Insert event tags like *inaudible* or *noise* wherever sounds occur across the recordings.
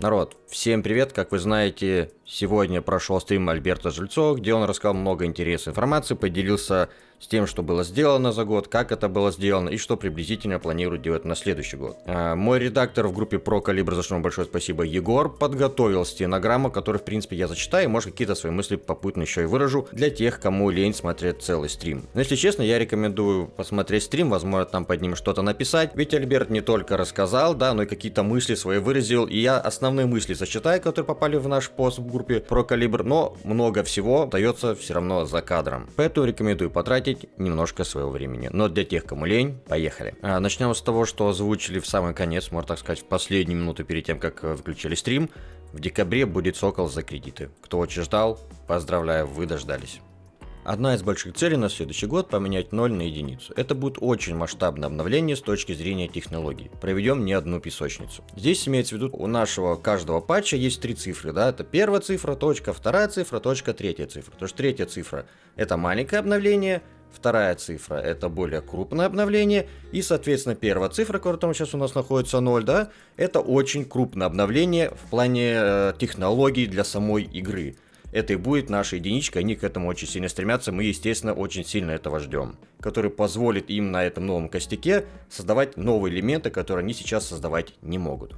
Народ, всем привет! Как вы знаете, сегодня прошел стрим Альберта Жильцова, где он рассказал много интересной информации, поделился с тем, что было сделано за год, как это было сделано и что приблизительно планирует делать на следующий год. А, мой редактор в группе Про Калибр, за что вам большое спасибо, Егор, подготовил стенограмму, которую, в принципе, я зачитаю, и, может, какие-то свои мысли попутно еще и выражу для тех, кому лень смотреть целый стрим. Но, если честно, я рекомендую посмотреть стрим, возможно, там под ним что-то написать, ведь Альберт не только рассказал, да, но и какие-то мысли свои выразил, и я основные мысли зачитаю, которые попали в наш пост в группе Про Калибр, но много всего дается все равно за кадром. Поэтому рекомендую потратить потратить немножко своего времени. Но для тех, кому лень, поехали. А, начнем с того, что озвучили в самый конец, можно так сказать, в последнюю минуту перед тем, как э, выключили стрим. В декабре будет Сокол за кредиты. Кто очень ждал, поздравляю, вы дождались. Одна из больших целей на следующий год – поменять 0 на единицу. Это будет очень масштабное обновление с точки зрения технологий. Проведем не одну песочницу. Здесь имеется в виду, у нашего каждого патча есть три цифры. Да? Это первая цифра, точка, вторая цифра, точка, третья цифра. То есть третья цифра – это маленькое обновление, Вторая цифра это более крупное обновление. И, соответственно, первая цифра, которая сейчас у нас находится 0, да, это очень крупное обновление в плане э, технологий для самой игры. Это и будет наша единичка, они к этому очень сильно стремятся, мы, естественно, очень сильно этого ждем. Который позволит им на этом новом костяке создавать новые элементы, которые они сейчас создавать не могут.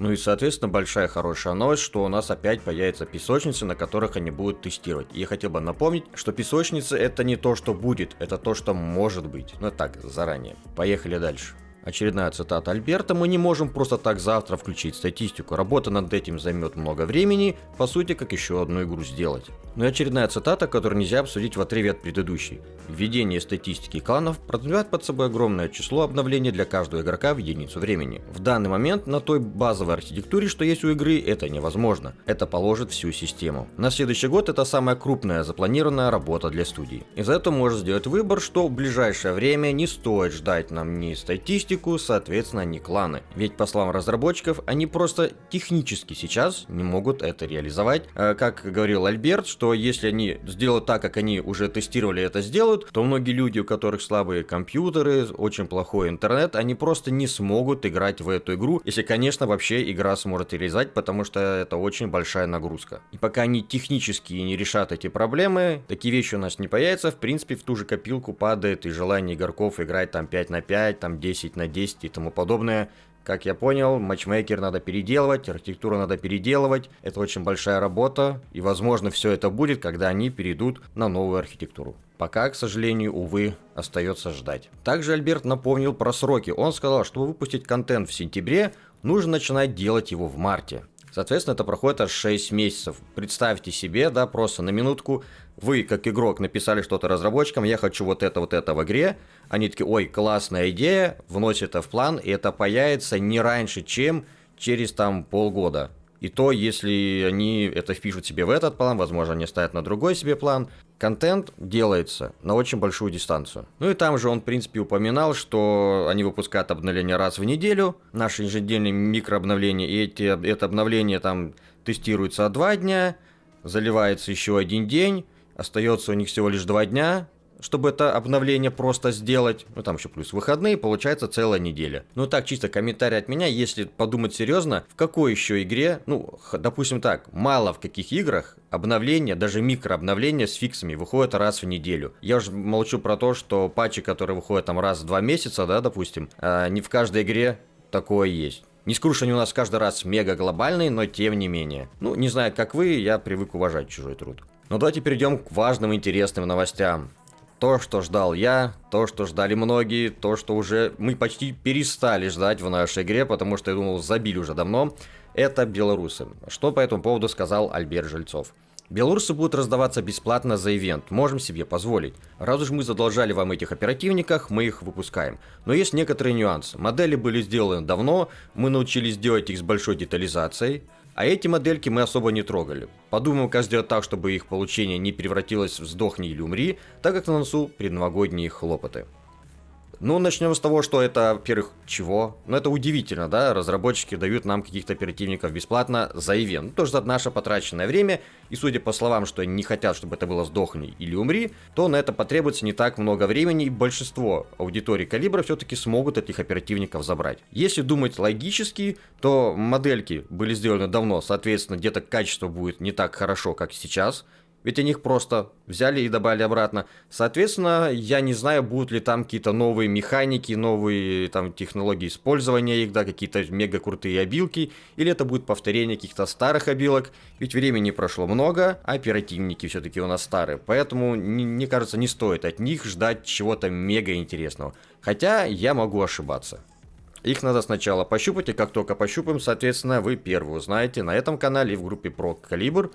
Ну и, соответственно, большая хорошая новость, что у нас опять появятся песочницы, на которых они будут тестировать. Я хотел бы напомнить, что песочницы это не то, что будет, это то, что может быть. Ну так, заранее. Поехали дальше. Очередная цитата Альберта. Мы не можем просто так завтра включить статистику. Работа над этим займет много времени, по сути, как еще одну игру сделать. Ну и очередная цитата, которую нельзя обсудить в отрыве от предыдущей. Введение статистики кланов подразумевает под собой огромное число обновлений для каждого игрока в единицу времени. В данный момент на той базовой архитектуре, что есть у игры, это невозможно. Это положит всю систему. На следующий год это самая крупная запланированная работа для студии. Из-за этого можно сделать выбор, что в ближайшее время не стоит ждать нам ни статистику, соответственно, ни кланы. Ведь по словам разработчиков, они просто технически сейчас не могут это реализовать. Э, как говорил Альберт, что если они сделают так, как они уже тестировали это сделают, то многие люди, у которых слабые компьютеры, очень плохой интернет, они просто не смогут играть в эту игру, если, конечно, вообще игра сможет реализовать, потому что это очень большая нагрузка. И пока они технически не решат эти проблемы, такие вещи у нас не появятся, в принципе, в ту же копилку падает и желание игроков играть там 5 на 5, там 10 на 10 и тому подобное. Как я понял, матчмейкер надо переделывать, архитектуру надо переделывать. Это очень большая работа, и возможно все это будет, когда они перейдут на новую архитектуру. Пока, к сожалению, увы, остается ждать. Также Альберт напомнил про сроки. Он сказал, чтобы выпустить контент в сентябре, нужно начинать делать его в марте. Соответственно, это проходит аж 6 месяцев. Представьте себе, да, просто на минутку, вы, как игрок, написали что-то разработчикам, я хочу вот это, вот это в игре, они такие, ой, классная идея, вносят это в план, и это появится не раньше, чем через там полгода. И то, если они это впишут себе в этот план, возможно, они ставят на другой себе план, контент делается на очень большую дистанцию. Ну и там же он, в принципе, упоминал, что они выпускают обновления раз в неделю, наши ежедневные микрообновления, и эти, это обновление там тестируется два дня, заливается еще один день, остается у них всего лишь два дня, чтобы это обновление просто сделать. Ну, там еще плюс выходные, получается целая неделя. Ну, так, чисто комментарий от меня, если подумать серьезно, в какой еще игре, ну, допустим так, мало в каких играх обновления, даже микрообновления с фиксами выходят раз в неделю. Я уже молчу про то, что патчи, которые выходят там раз в два месяца, да, допустим, а не в каждой игре такое есть. Не скажу, что они у нас каждый раз мега глобальные, но тем не менее. Ну, не знаю, как вы, я привык уважать чужой труд. Но давайте перейдем к важным интересным новостям. То, что ждал я, то, что ждали многие, то, что уже мы почти перестали ждать в нашей игре, потому что, я думал, забили уже давно, это белорусы. Что по этому поводу сказал Альберт Жильцов. Белорусы будут раздаваться бесплатно за ивент, можем себе позволить. Раз уж мы задолжали вам этих оперативниках, мы их выпускаем. Но есть некоторые нюансы. Модели были сделаны давно, мы научились делать их с большой детализацией. А эти модельки мы особо не трогали. Подумаем, как сделать так, чтобы их получение не превратилось в «сдохни или умри», так как на носу предновогодние хлопоты. Ну, начнем с того, что это, во-первых, чего? Ну, это удивительно, да, разработчики дают нам каких-то оперативников бесплатно за ивент. Ну, тоже за наше потраченное время, и судя по словам, что они не хотят, чтобы это было сдохни или умри, то на это потребуется не так много времени, и большинство аудитории калибра все-таки смогут этих оперативников забрать. Если думать логически, то модельки были сделаны давно, соответственно, где-то качество будет не так хорошо, как сейчас, ведь они их просто взяли и добавили обратно. Соответственно, я не знаю, будут ли там какие-то новые механики, новые там технологии использования их, да, какие-то мега крутые обилки, или это будет повторение каких-то старых обилок. Ведь времени прошло много, а оперативники все-таки у нас старые. Поэтому, мне кажется, не стоит от них ждать чего-то мега интересного. Хотя я могу ошибаться. Их надо сначала пощупать, и как только пощупаем, соответственно, вы первые узнаете на этом канале и в группе про калибр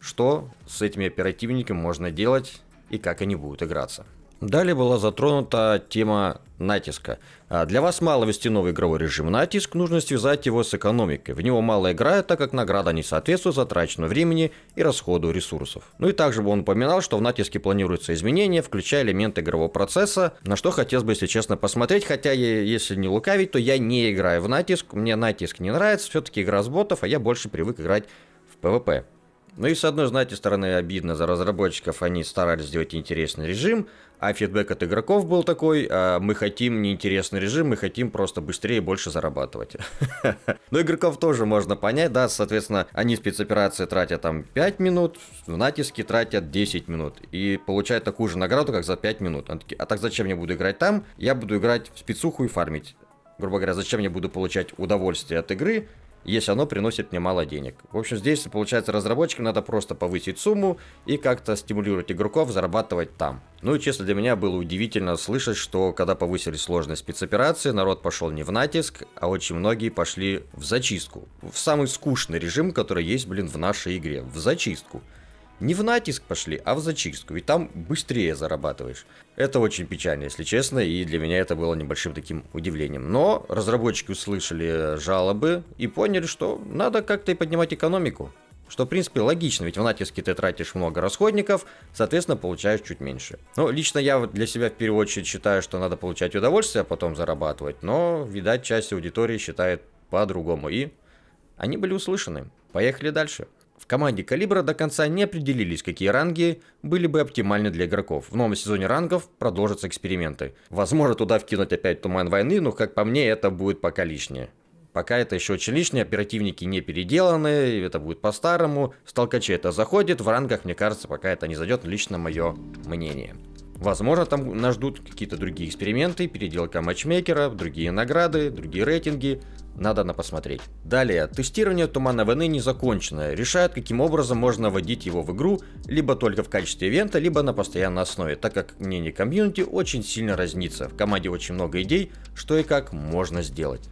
что с этими оперативниками можно делать и как они будут играться. Далее была затронута тема натиска. А для вас мало вести новый игровой режим натиск, нужно связать его с экономикой. В него мало играет, так как награда не соответствует затраченному времени и расходу ресурсов. Ну и также бы он упоминал, что в натиске планируются изменения, включая элементы игрового процесса, на что хотелось бы, если честно, посмотреть, хотя если не лукавить, то я не играю в натиск, мне натиск не нравится, все-таки игра с ботов, а я больше привык играть в PvP. Ну и с одной, знаете, стороны обидно за разработчиков, они старались сделать интересный режим, а фидбэк от игроков был такой, а мы хотим неинтересный режим, мы хотим просто быстрее и больше зарабатывать. *laughs* Но игроков тоже можно понять, да, соответственно, они спецоперации тратят там 5 минут, в натиске тратят 10 минут и получают такую же награду, как за 5 минут. А так зачем я буду играть там? Я буду играть в спецуху и фармить. Грубо говоря, зачем я буду получать удовольствие от игры, если оно приносит мне мало денег. В общем, здесь, получается, разработчикам надо просто повысить сумму и как-то стимулировать игроков зарабатывать там. Ну и честно, для меня было удивительно слышать, что когда повысили сложность спецоперации, народ пошел не в натиск, а очень многие пошли в зачистку. В самый скучный режим, который есть, блин, в нашей игре. В зачистку. Не в натиск пошли, а в зачистку, ведь там быстрее зарабатываешь. Это очень печально, если честно, и для меня это было небольшим таким удивлением. Но разработчики услышали жалобы и поняли, что надо как-то и поднимать экономику. Что, в принципе, логично, ведь в натиске ты тратишь много расходников, соответственно, получаешь чуть меньше. Ну, лично я вот для себя в первую очередь считаю, что надо получать удовольствие, а потом зарабатывать, но, видать, часть аудитории считает по-другому, и они были услышаны. Поехали дальше. В команде Калибра до конца не определились, какие ранги были бы оптимальны для игроков. В новом сезоне рангов продолжатся эксперименты. Возможно, туда вкинуть опять Туман Войны, но, как по мне, это будет пока лишнее. Пока это еще очень лишнее, оперативники не переделаны, это будет по-старому. Сталкачи это заходит, в рангах, мне кажется, пока это не зайдет, лично мое мнение. Возможно, там нас ждут какие-то другие эксперименты, переделка матчмейкера, другие награды, другие рейтинги. Надо на посмотреть. Далее, тестирование Тумана Войны не закончено. Решают, каким образом можно вводить его в игру, либо только в качестве ивента, либо на постоянной основе, так как мнение комьюнити очень сильно разнится. В команде очень много идей, что и как можно сделать.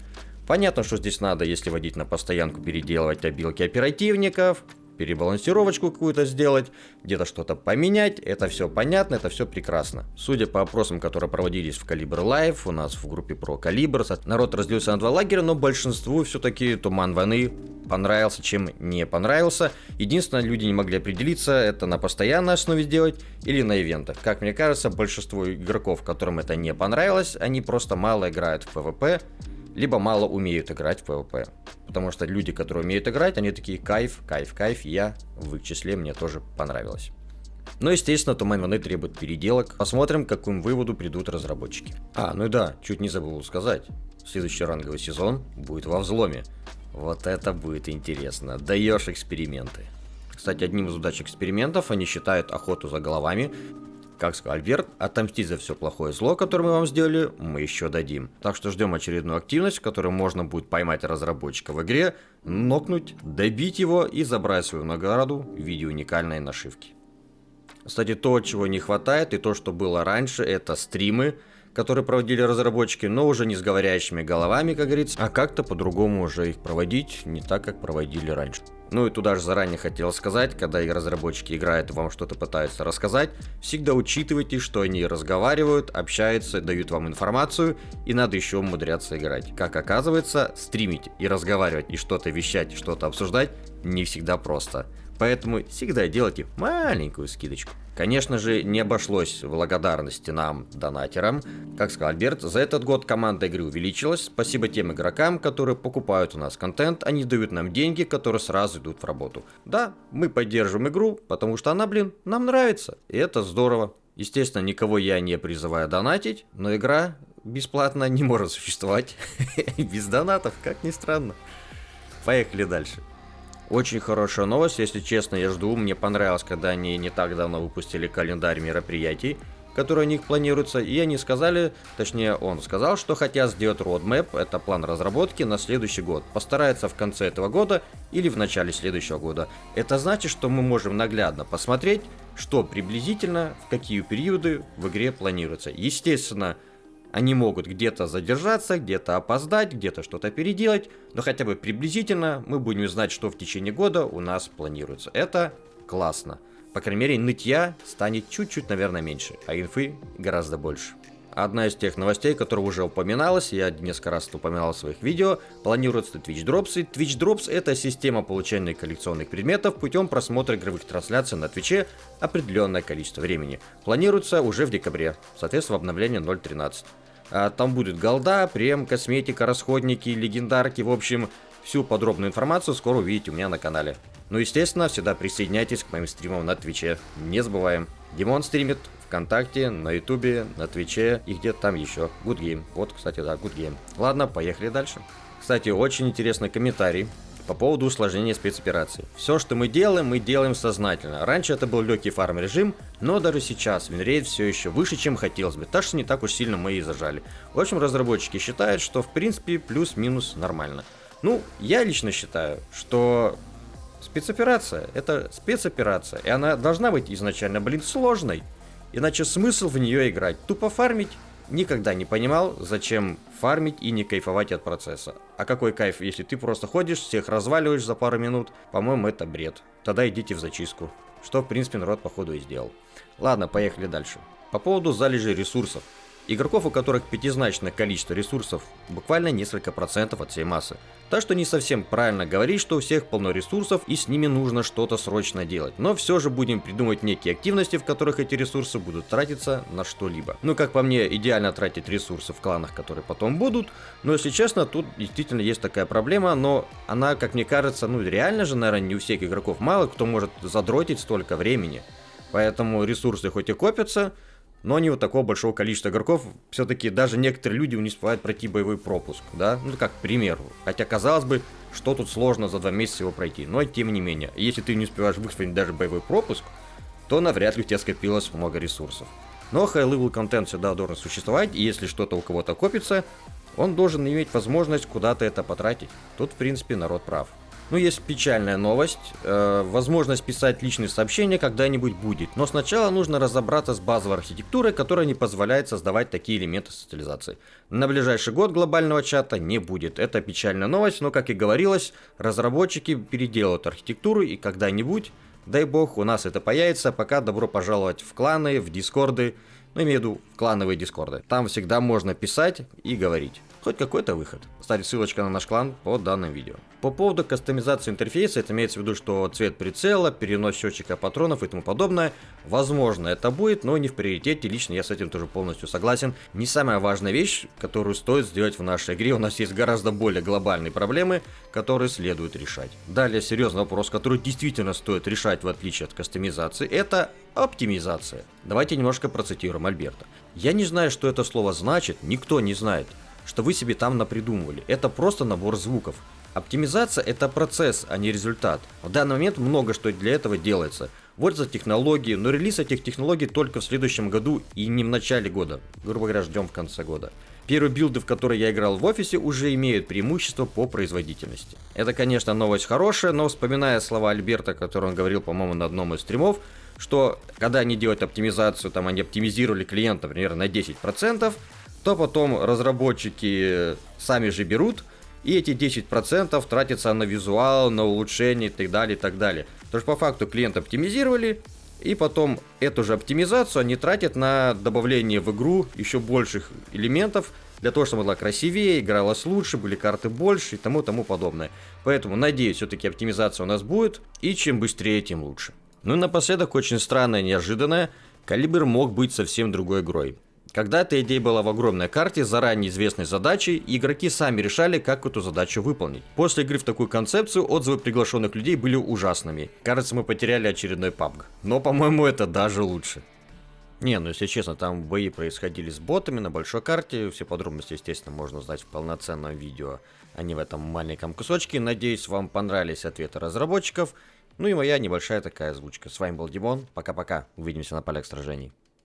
Понятно, что здесь надо, если водить на постоянку, переделывать обилки оперативников, перебалансировочку какую-то сделать, где-то что-то поменять, это все понятно, это все прекрасно. Судя по опросам, которые проводились в Калибр Лайв, у нас в группе про Калибр, народ разделился на два лагеря, но большинству все-таки Туман Войны понравился, чем не понравился. Единственное, люди не могли определиться, это на постоянной основе сделать или на ивентах. Как мне кажется, большинство игроков, которым это не понравилось, они просто мало играют в PvP, либо мало умеют играть в PvP. Потому что люди, которые умеют играть, они такие кайф, кайф, кайф, я в их числе, мне тоже понравилось. Но, естественно, Туман Войны требует переделок. Посмотрим, к какому выводу придут разработчики. А, ну и да, чуть не забыл сказать. Следующий ранговый сезон будет во взломе. Вот это будет интересно. Даешь эксперименты. Кстати, одним из удач экспериментов они считают охоту за головами как сказал Альберт, отомстить за все плохое зло, которое мы вам сделали, мы еще дадим. Так что ждем очередную активность, в которой можно будет поймать разработчика в игре, нокнуть, добить его и забрать свою награду в виде уникальной нашивки. Кстати, то, чего не хватает и то, что было раньше, это стримы, которые проводили разработчики, но уже не с говорящими головами, как говорится, а как-то по-другому уже их проводить, не так, как проводили раньше. Ну и туда же заранее хотел сказать, когда и разработчики играют вам что-то пытаются рассказать, всегда учитывайте, что они разговаривают, общаются, дают вам информацию, и надо еще умудряться играть. Как оказывается, стримить и разговаривать, и что-то вещать, что-то обсуждать не всегда просто. Поэтому всегда делайте маленькую скидочку. Конечно же, не обошлось благодарности нам, донатерам. Как сказал Альберт, за этот год команда игры увеличилась. Спасибо тем игрокам, которые покупают у нас контент, они дают нам деньги, которые сразу идут в работу. Да, мы поддерживаем игру, потому что она, блин, нам нравится. И это здорово. Естественно, никого я не призываю донатить, но игра бесплатно не может существовать *laughs* без донатов, как ни странно. Поехали дальше. Очень хорошая новость, если честно, я жду. Мне понравилось, когда они не так давно выпустили календарь мероприятий, которые у них планируются, и они сказали, точнее он сказал, что хотят сделать roadmap, это план разработки на следующий год. Постарается в конце этого года или в начале следующего года. Это значит, что мы можем наглядно посмотреть, что приблизительно, в какие периоды в игре планируется. Естественно, они могут где-то задержаться, где-то опоздать, где-то что-то переделать, но хотя бы приблизительно мы будем знать, что в течение года у нас планируется. Это классно. По крайней мере, нытья станет чуть-чуть, наверное, меньше, а инфы гораздо больше. Одна из тех новостей, которая уже упоминалась, я несколько раз упоминал в своих видео, планируется Twitch Drops. И Twitch Drops это система получения коллекционных предметов путем просмотра игровых трансляций на Твиче определенное количество времени. Планируется уже в декабре, соответственно в обновлении 0.13. А, там будет голда, прем, косметика, расходники, легендарки, в общем, всю подробную информацию скоро увидите у меня на канале. Ну, естественно, всегда присоединяйтесь к моим стримам на Твиче. Не забываем. Димон стримит ВКонтакте, на Ютубе, на Твиче и где-то там еще. Good Game. Вот, кстати, да, Good Game. Ладно, поехали дальше. Кстати, очень интересный комментарий по поводу усложнения спецопераций. Все, что мы делаем, мы делаем сознательно. Раньше это был легкий farm режим, но даже сейчас winrate все еще выше, чем хотелось бы, так что не так уж сильно мы и зажали. В общем, разработчики считают, что в принципе плюс-минус нормально. Ну, я лично считаю, что спецоперация это спецоперация, и она должна быть изначально, блин, сложной. Иначе смысл в нее играть? Тупо фармить? Никогда не понимал, зачем фармить и не кайфовать от процесса. А какой кайф, если ты просто ходишь, всех разваливаешь за пару минут? По-моему, это бред. Тогда идите в зачистку. Что, в принципе, народ, походу, и сделал. Ладно, поехали дальше. По поводу залежей ресурсов. Игроков, у которых пятизначное количество ресурсов, буквально несколько процентов от всей массы. Так что не совсем правильно говорить, что у всех полно ресурсов и с ними нужно что-то срочно делать. Но все же будем придумывать некие активности, в которых эти ресурсы будут тратиться на что-либо. Ну, как по мне, идеально тратить ресурсы в кланах, которые потом будут. Но, если честно, тут действительно есть такая проблема, но она, как мне кажется, ну реально же, наверное, не у всех игроков мало кто может задротить столько времени. Поэтому ресурсы хоть и копятся, но не вот такого большого количества игроков. Все-таки даже некоторые люди не успевают пройти боевой пропуск, да? Ну, как к примеру. Хотя, казалось бы, что тут сложно за два месяца его пройти. Но, тем не менее, если ты не успеваешь выхватить даже боевой пропуск, то навряд ли у тебя скопилось много ресурсов. Но high-level контент всегда должен существовать, и если что-то у кого-то копится, он должен иметь возможность куда-то это потратить. Тут, в принципе, народ прав. Ну, есть печальная новость. Э, возможность писать личные сообщения когда-нибудь будет. Но сначала нужно разобраться с базовой архитектурой, которая не позволяет создавать такие элементы социализации. На ближайший год глобального чата не будет. Это печальная новость, но, как и говорилось, разработчики переделают архитектуру и когда-нибудь, дай бог, у нас это появится. Пока добро пожаловать в кланы, в дискорды. Ну, имею в виду в клановые дискорды. Там всегда можно писать и говорить. Хоть какой-то выход. Кстати, ссылочка на наш клан под данным видео. По поводу кастомизации интерфейса, это имеется в виду, что цвет прицела, перенос счетчика патронов и тому подобное, возможно это будет, но не в приоритете, лично я с этим тоже полностью согласен. Не самая важная вещь, которую стоит сделать в нашей игре, у нас есть гораздо более глобальные проблемы, которые следует решать. Далее серьезный вопрос, который действительно стоит решать в отличие от кастомизации, это оптимизация. Давайте немножко процитируем Альберта. Я не знаю, что это слово значит, никто не знает что вы себе там напридумывали. Это просто набор звуков. Оптимизация это процесс, а не результат. В данный момент много что для этого делается. Вот за технологии, но релиз этих технологий только в следующем году и не в начале года. Грубо говоря, ждем в конце года. Первые билды, в которые я играл в офисе, уже имеют преимущество по производительности. Это, конечно, новость хорошая, но вспоминая слова Альберта, которые он говорил, по-моему, на одном из стримов, что когда они делают оптимизацию, там они оптимизировали клиента, например, на 10%, то потом разработчики сами же берут, и эти 10% тратятся на визуал, на улучшение и так далее, и так далее. Потому что по факту клиент оптимизировали, и потом эту же оптимизацию они тратят на добавление в игру еще больших элементов, для того, чтобы была красивее, игралась лучше, были карты больше и тому тому подобное. Поэтому, надеюсь, все-таки оптимизация у нас будет, и чем быстрее, тем лучше. Ну и напоследок, очень странное, неожиданное, Калибр мог быть совсем другой игрой. Когда-то идея была в огромной карте с заранее известной задачей, игроки сами решали, как эту задачу выполнить. После игры в такую концепцию отзывы приглашенных людей были ужасными. Кажется, мы потеряли очередной PUBG. Но, по-моему, это даже лучше. Не, ну если честно, там бои происходили с ботами на большой карте. Все подробности, естественно, можно узнать в полноценном видео, а не в этом маленьком кусочке. Надеюсь, вам понравились ответы разработчиков. Ну и моя небольшая такая озвучка. С вами был Димон. Пока-пока. Увидимся на полях сражений.